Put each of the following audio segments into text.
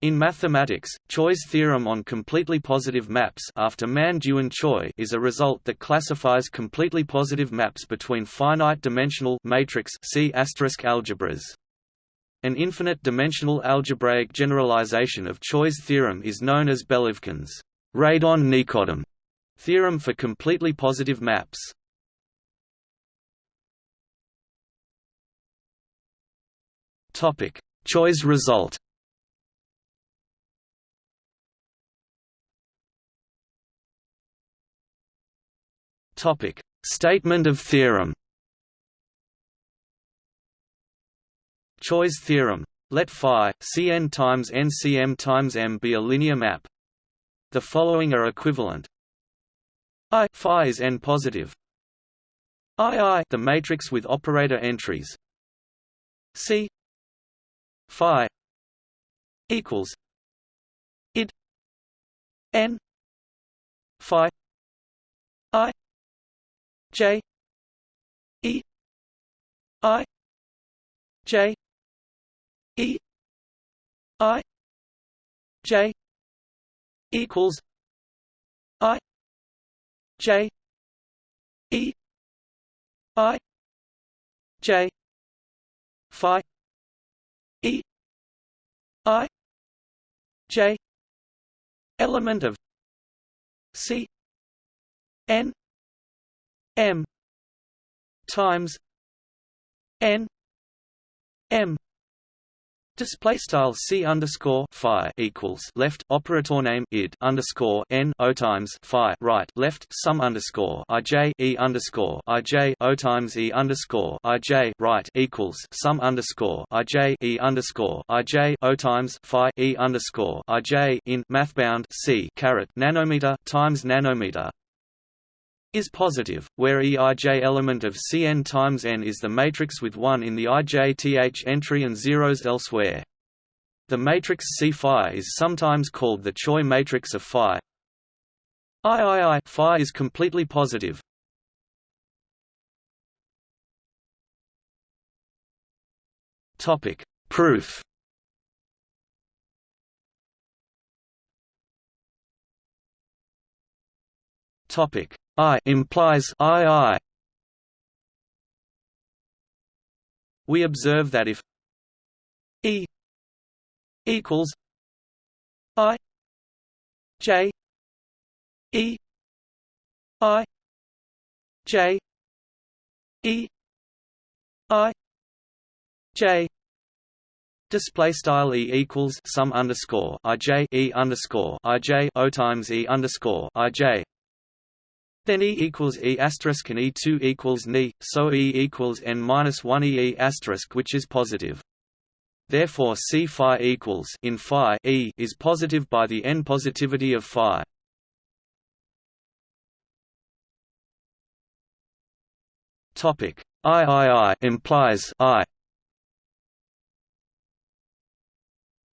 In mathematics, Choi's theorem on completely positive maps after Man Choi is a result that classifies completely positive maps between finite-dimensional matrix C algebras. An infinite-dimensional algebraic generalization of Choi's theorem is known as Belavkin's radon-Nikodym theorem for completely positive maps. Topic: Choi's result. Topic: Statement of theorem. Choi's theorem. Let phi Cn times NCm times m be a linear map. The following are equivalent. I phi is n positive. I I the matrix with operator entries. C phi equals id n phi I J E I J E I J equals I J E I J Phi E I J element of C N M times N M. Display style c underscore phi equals left operator name id underscore n o times phi right left sum underscore i j e underscore i j o times e underscore i j right equals sum underscore i j e underscore i j o times phi e underscore i j in mathbound c caret nanometer times nanometer is positive, where Eij element of Cn times n is the matrix with 1 in the ijth entry and zeros elsewhere. The matrix C phi is sometimes called the Choi matrix of phi. III phi is completely positive. Topic: Proof. Topic: I implies II. We observe that if E equals I J E I J E I J Display style e equals sum underscore i j e underscore i j o times e underscore i j then E equals E asterisk and E2 equals Ni, so E equals N minus 1 E E asterisk which is positive. Therefore C phi equals in phi E is positive by the N positivity of phi. Topic III implies I.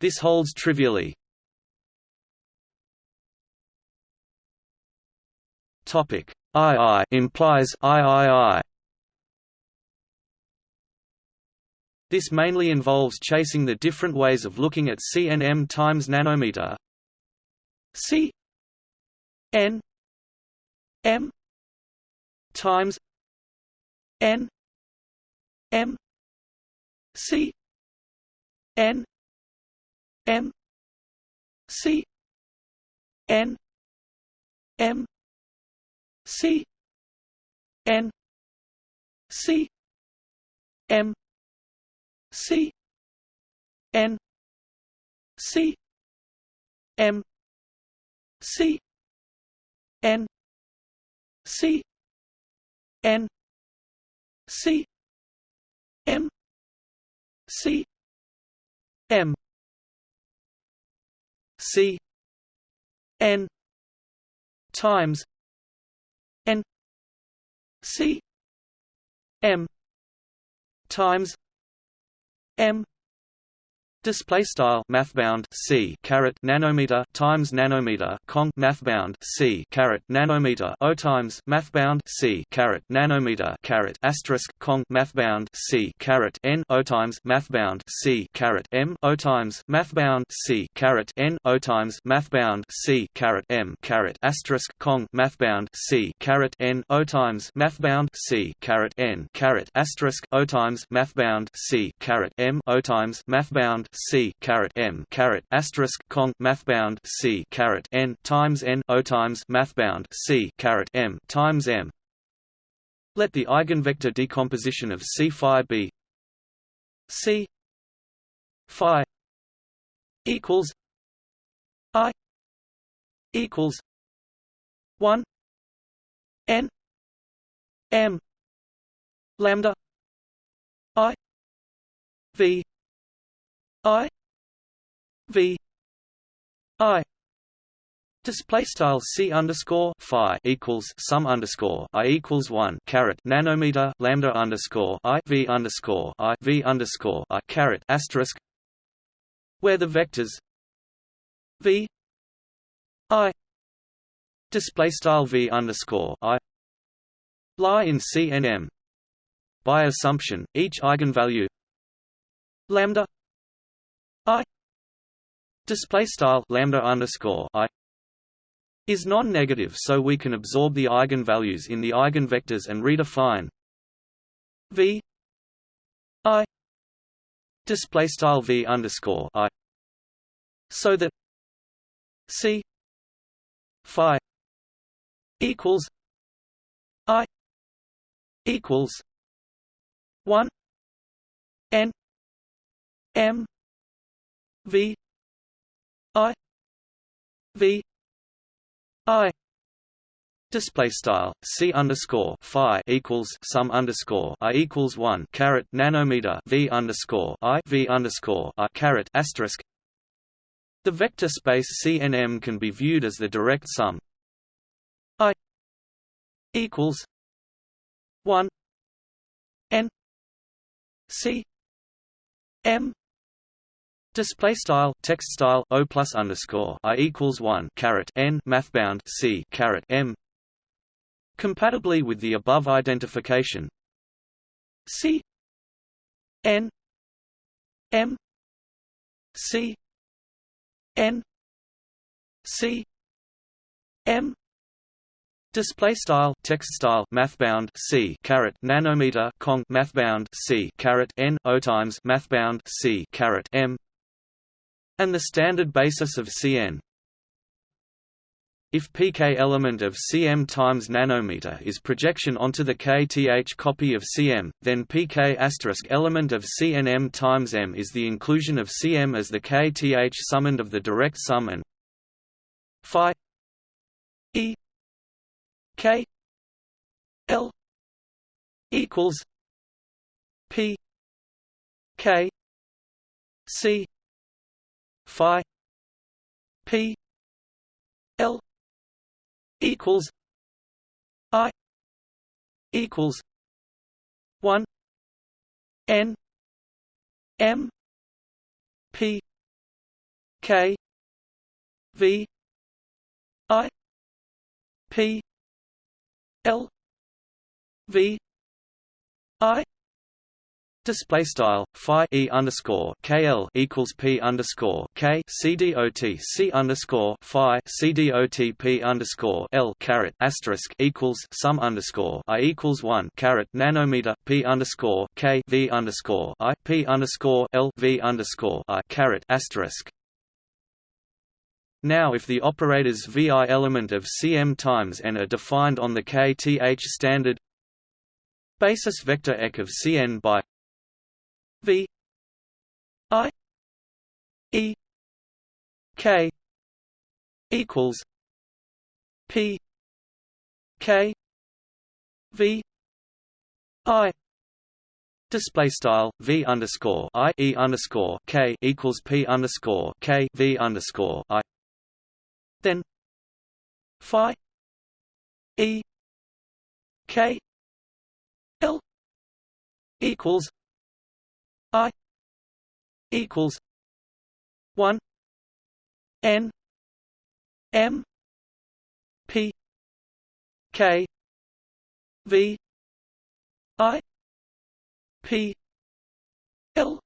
This holds trivially, Topic II implies III. This mainly involves chasing the different ways of looking at C and m times nanometer. C n m times n m c n m c n m C N C M C N C M C N C N C M C M C N times C M times M Display style mathbound c caret nanometer times nanometer cong mathbound c caret nanometer o times mathbound c caret nanometer caret asterisk cong mathbound c caret n o times mathbound c caret m o times mathbound c caret n o times mathbound c caret m caret asterisk cong mathbound c caret n o times mathbound c caret n caret asterisk o times mathbound c caret m o times mathbound C caret M caret asterisk Cong mathbound C caret N times N O times mathbound C caret M times M. Let the eigenvector decomposition of C phi be C phi equals I equals one N M lambda I V I V I Display style c underscore phi equals sum underscore i equals one caret nanometer lambda underscore i v underscore i v underscore i caret asterisk where the vectors v i display style v underscore i lie in C and M. By assumption, each eigenvalue lambda display style lambda underscore I is non-negative so we can absorb the eigenvalues in the eigenvectors and redefine V I display style V underscore I so that C phi equals I equals one N M V I V I Display style c underscore phi equals sum underscore i equals one caret nanometer v underscore i v underscore i caret asterisk. The vector space C and M can be viewed as the direct sum i equals one n C M Display style text style o plus underscore i equals one caret n mathbound c caret m. Compatibly with the above identification, c. N. M. C. N. C. M. Display style text style mathbound c caret nanometer cong mathbound c caret n o times mathbound c caret m and the standard basis of Cn. If pk element of Cm times nanometer is projection onto the kth copy of Cm, then pk asterisk element of Cnm times m is the inclusion of Cm as the kth summand of the direct sum and phi e k l equals p k c phi p l equals i equals 1 n m p k v i p l v i Display style phi e underscore kl equals p underscore k c dot c underscore phi c p underscore l caret asterisk equals sum underscore i equals one caret nanometer p underscore k v underscore i p underscore l v underscore i caret asterisk. Now if the operators vi element of cm times n are defined on the kth standard basis vector ek of cn by V I E K equals P K V I Display style v underscore i e underscore k equals p underscore k v underscore i. Then phi e k l equals I equals 1 n m p k v i p l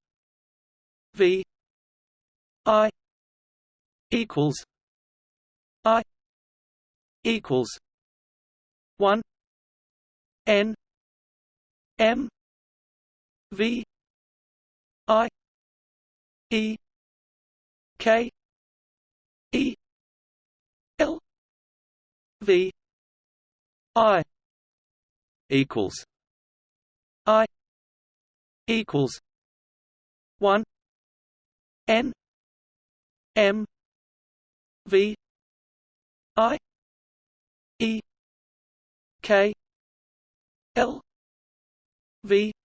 v i equals i equals 1 n m v i e k e l v i equals i equals 1 n m v i e k l v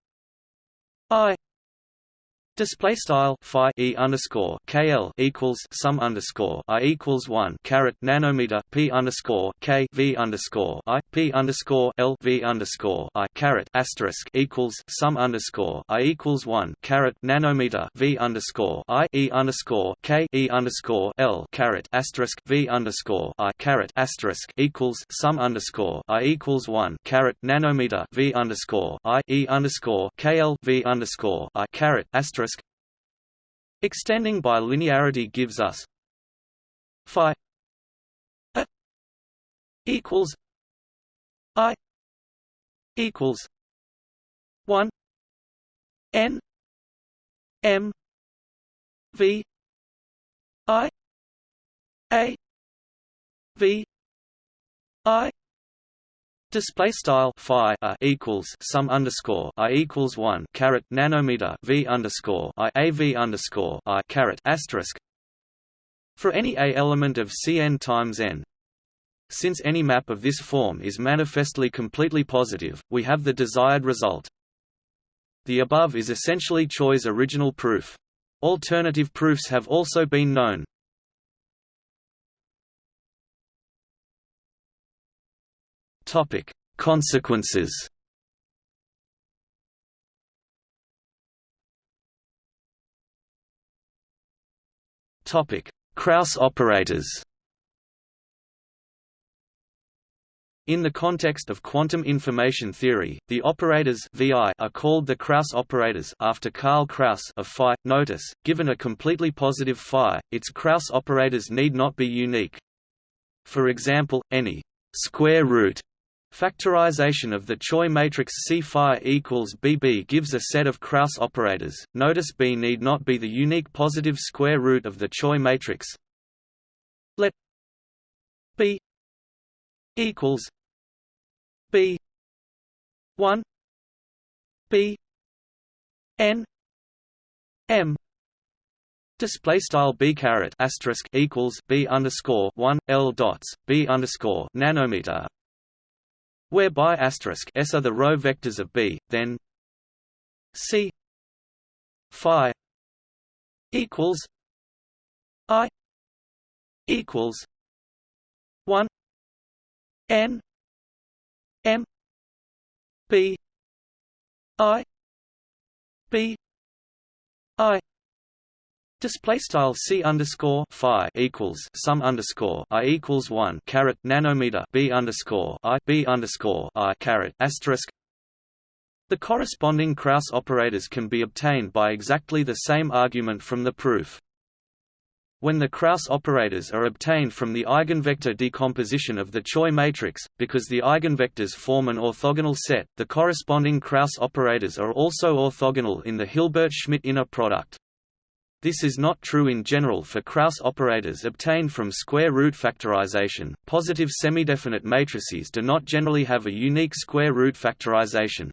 Display style phi e underscore kl equals sum underscore i equals one caret nanometer p underscore k v underscore i p underscore l v underscore i caret asterisk equals sum underscore i equals one caret nanometer v underscore i e underscore k e underscore l caret asterisk v underscore i caret asterisk equals sum underscore i equals one caret nanometer v underscore i e underscore kl v underscore i caret asterisk Extending by linearity gives us phi a equals i equals 1 n m v i a v Display style phi equals sum underscore i equals one caret nanometer v underscore i a v underscore i caret asterisk for any a element of Cn times n. Since any map of this form is manifestly completely positive, we have the desired result. The above is essentially Choi's original proof. Alternative proofs have also been known. Topic: Consequences. Topic: Kraus operators. In the context of quantum information theory, the operators VI are called the Kraus operators after Karl Kraus of phi. Notice, given a completely positive phi, its Kraus operators need not be unique. For example, any square root Factorization of the Choi matrix C phi equals BB gives a set of Kraus operators. Notice B need not be the unique positive square root of the Choi matrix. Let B equals B one B N M Display style b caret asterisk equals b underscore one l dots b underscore nanometer whereby asterisk s are the row vectors of B, then C phi equals I equals one N M B I B I Display style c underscore phi equals sum underscore i equals one caret nanometer b underscore i b underscore i caret asterisk. The corresponding Kraus operators can be obtained by exactly the same argument from the proof. When the Kraus operators are obtained from the eigenvector decomposition of the Choi matrix, because the eigenvectors form an orthogonal set, the corresponding Kraus operators are also orthogonal in the Hilbert-Schmidt inner product. This is not true in general for Kraus operators obtained from square root factorization. Positive semidefinite matrices do not generally have a unique square root factorization.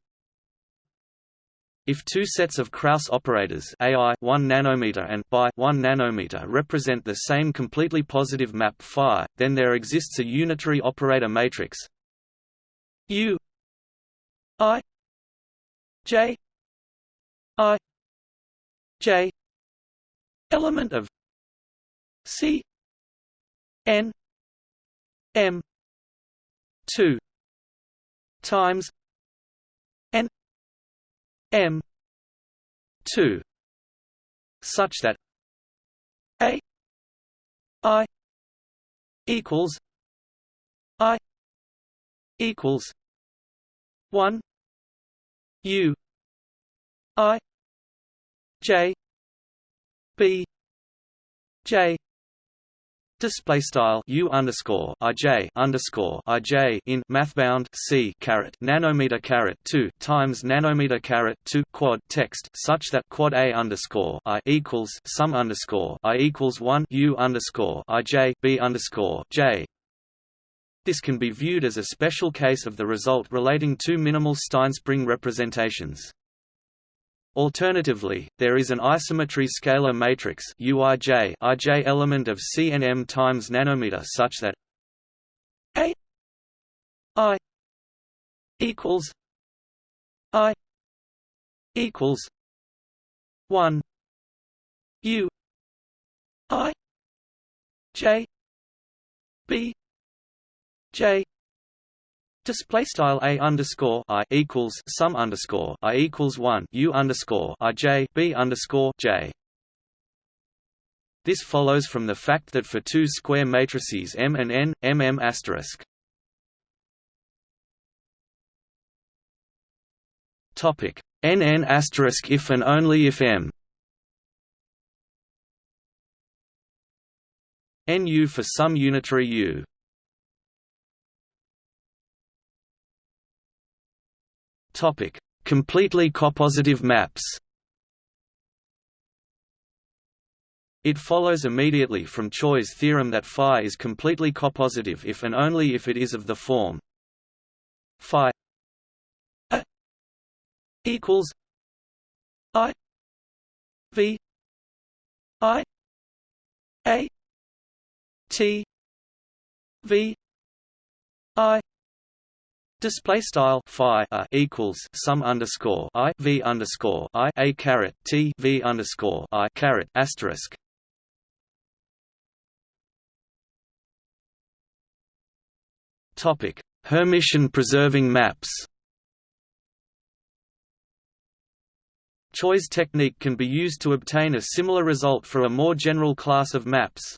If two sets of Kraus operators AI 1 nanometer and BI 1 nanometer represent the same completely positive map phi, then there exists a unitary operator matrix U I J I J element of C N M two times N M two such that A I equals I equals one U I J B J Display style u underscore ij underscore ij in mathbound c caret nanometer caret two times nanometer caret two quad text such that quad a underscore i equals sum underscore i equals one u underscore ij b underscore j. This can be viewed as a special case of the result relating to minimal Stinespring representations. Alternatively, there is an isometry scalar matrix UIJ IJ element of CNM times nanometer such that A I equals I equals one U I J B J Display style a underscore i equals sum underscore i equals one u underscore i j b underscore j. This follows from the fact that for two square matrices M and N, MM asterisk. Topic NN asterisk if and only if M. NU for some unitary U. Topic: Completely copositive maps. It follows immediately from Choi's theorem that phi is completely copositive if and only if it is of the form phi a equals i v i a t v i Display style phi a equals sum underscore i v underscore i a caret t v underscore i caret asterisk. Topic: Hermitian preserving maps. Choi's technique can be used to obtain a similar result for a more general class of maps.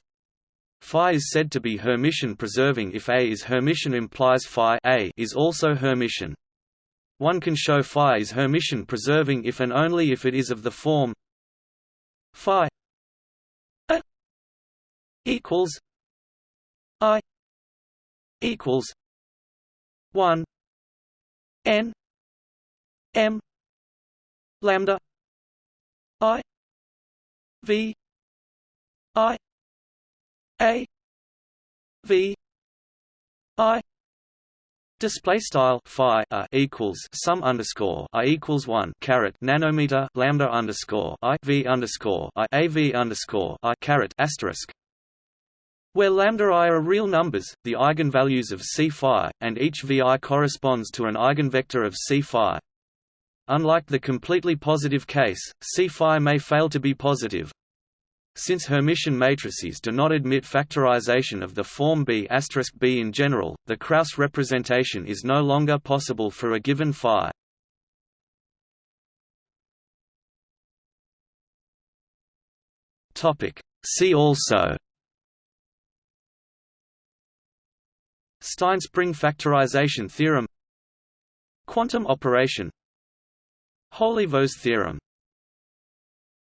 Phi is said to be Hermitian preserving if A is Hermitian implies phi A is also Hermitian. One can show phi is Hermitian preserving if and only if it is of the form phi A equals I equals one N M lambda I V I a V I Display style phi a equals sum underscore i equals one caret nanometer lambda underscore i v underscore i a v underscore i caret asterisk. Where lambda i are real numbers, the eigenvalues of C phi, and each vi corresponds to an eigenvector of C phi. Unlike the completely positive case, C phi may fail to be positive, since Hermitian matrices do not admit factorization of the form B B in general, the Kraus representation is no longer possible for a given phi. Topic. See also Stinespring factorization theorem Quantum operation Holevo's theorem